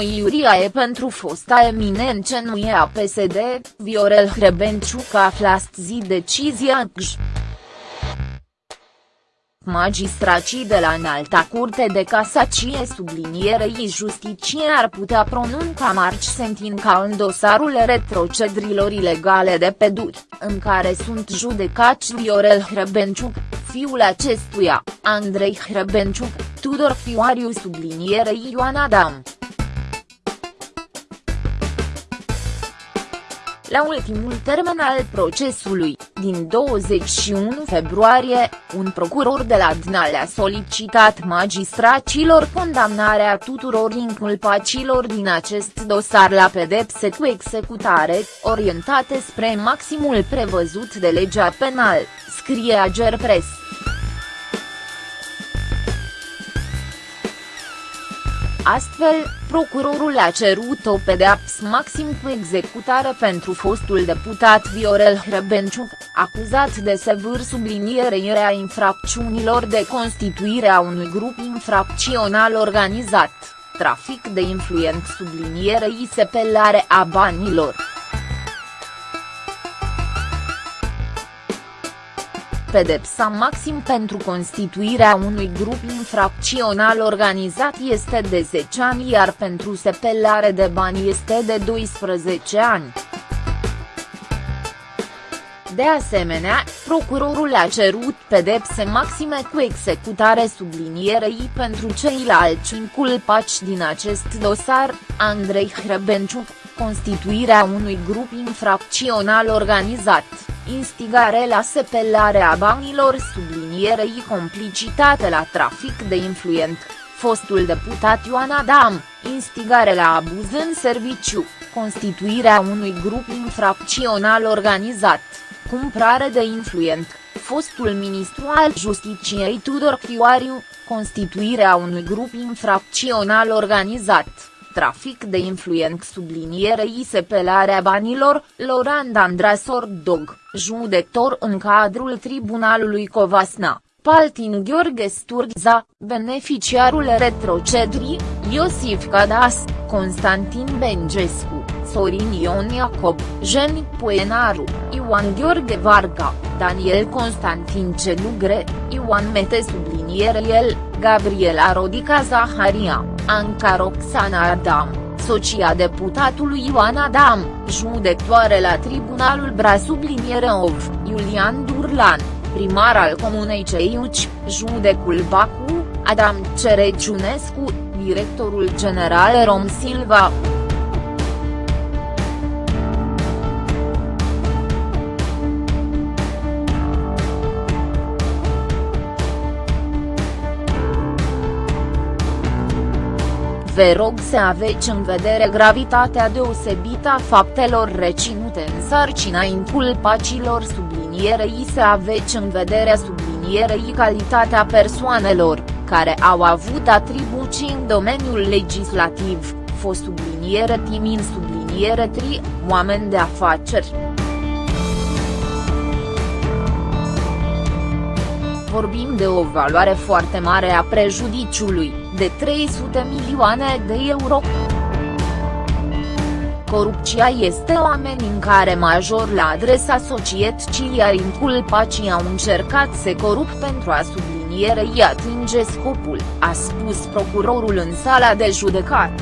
Iuria e pentru fosta eminență nu e a PSD, Viorel Hrebenciuc află astăzi decizia GJ. Magistracii de la Înalta Curte de Casacie sublinierei justiție ar putea pronunța marci sentinca în dosarul retrocedrilor ilegale de peduri, în care sunt judecați Viorel Hrebenciuc, fiul acestuia, Andrei Hrebenciuc, Tudor Fioariu sublinierei Ioan Adam. La ultimul termen al procesului, din 21 februarie, un procuror de la Dnal a solicitat magistracilor condamnarea tuturor inculpacilor din acest dosar la pedepse cu executare, orientate spre maximul prevăzut de legea penal, scrie Agerpres. Astfel, procurorul a cerut o pedeapsă maxim cu executare pentru fostul deputat Viorel Hrebenciuc, acuzat de sevâr sublinierea infracțiunilor de constituire a unui grup infracțional organizat, trafic de influent sublinierei sepelare a banilor. Pedepsa maxim pentru constituirea unui grup infracțional organizat este de 10 ani iar pentru sepelare de bani este de 12 ani. De asemenea, procurorul a cerut pedepse maxime cu executare sublinierei pentru ceilalți inculpați din acest dosar, Andrei Hrebenciuc, constituirea unui grup infracțional organizat. Instigare la sepelare a banilor sublinierei complicitate la trafic de influent, fostul deputat Ioan Adam, instigare la abuz în serviciu, constituirea unui grup infracțional organizat, cumpărare de influent, fostul ministru al Justiciei Tudor Chioariu, constituirea unui grup infracțional organizat trafic de influent sublinierei sepelarea banilor, Lorand Andrasor Dog, judector în cadrul Tribunalului Covasna, Paltin Gheorghe Sturza, beneficiarul retrocedrii, Iosif Cadas, Constantin Bengescu, Sorin Ion Iacob, Jeni Poenaru, Ioan Gheorghe Varga, Daniel Constantin Celugre, Ioan Mete subliniere el, Gabriela Rodica Zaharia, Anca Roxana Adam, socia deputatului Ioan Adam, judectoare la Tribunalul Bra subliniere Ov, Iulian Durlan, primar al Comunei Ceiuci, judecul Bacu, Adam Cereciunescu, directorul general Rom Silva. Vă rog să aveți în vedere gravitatea deosebită a faptelor reținute în sarcina inculpacilor sublinierei să aveți în vedere sublinierei calitatea persoanelor, care au avut atribuții în domeniul legislativ, fost subliniere timin subliniere tri, oameni de afaceri. Vorbim de o valoare foarte mare a prejudiciului de 300 milioane de euro. Corupția este o amenințare major la adresa societății iar inculpacii au încercat să corup pentru a sublinierei atinge scopul, a spus procurorul în sala de judecat.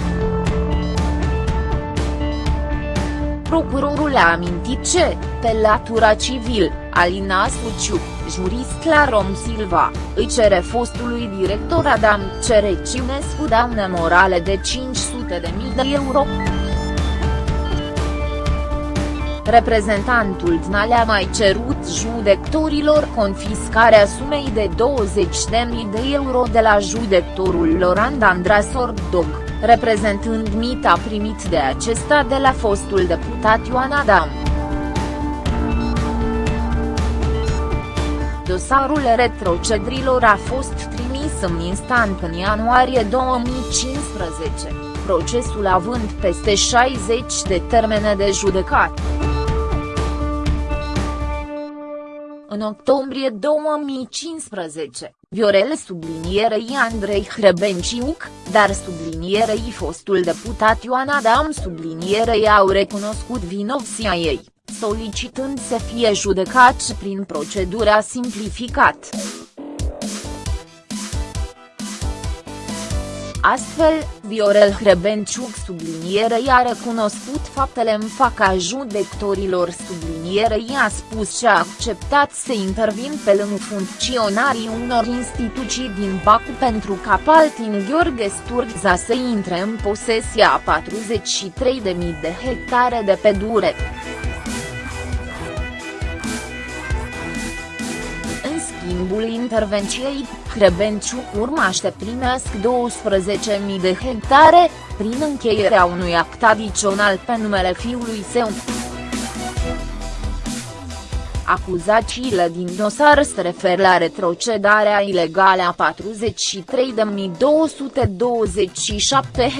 Procurorul a amintit ce, pe latura civil, Alina Suciu, jurist la Rom Silva, îi cere fostului director Adam Cereciunescu daune morale de 500 de mii de euro. Reprezentantul DNAL a mai cerut judectorilor confiscarea sumei de 20.000 de euro de la judectorul Lorand Andrasor Dog, reprezentând mita primit de acesta de la fostul deputat Ioan Adam. Dosarul retrocedrilor a fost trimis în instant în ianuarie 2015, procesul având peste 60 de termene de judecat. În octombrie 2015, Viorel sublinierei Andrei Hrebenciuc, dar sublinierei fostul deputat Ioan Adam sublinierei au recunoscut vinovția ei, solicitând să fie judecați prin procedura simplificat. Astfel, Viorel Hrebenciuc sublinierei a recunoscut faptele în faca judecătorilor sublinierei a spus și a acceptat să intervin pe lângă funcționarii unor instituții din Bacu pentru ca Paltin Gheorghe Sturza să intre în posesia a 43.000 de hectare de pădure. Schimbul intervenției, Hrebenciuc urmaște primesc 12.000 de hectare, prin încheierea unui act adițional pe numele fiului său. Acuzațiile din dosar se refer la retrocedarea ilegală a 43.227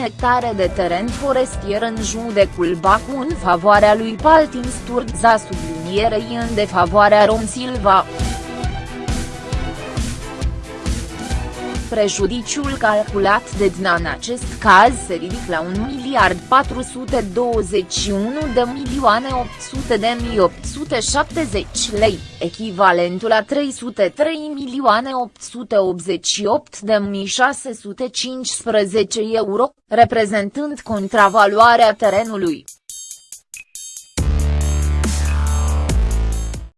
hectare de teren forestier în judecul Bacu în favoarea lui Paltin Sturza sublinierei în defavoarea Rom Silva. Prejudiciul calculat de DNA în acest caz se ridică la 1 miliard 421 de milioane 800 de mii 870 lei, echivalentul la 303 milioane 888 de mii 615 euro, reprezentând contravaloarea terenului.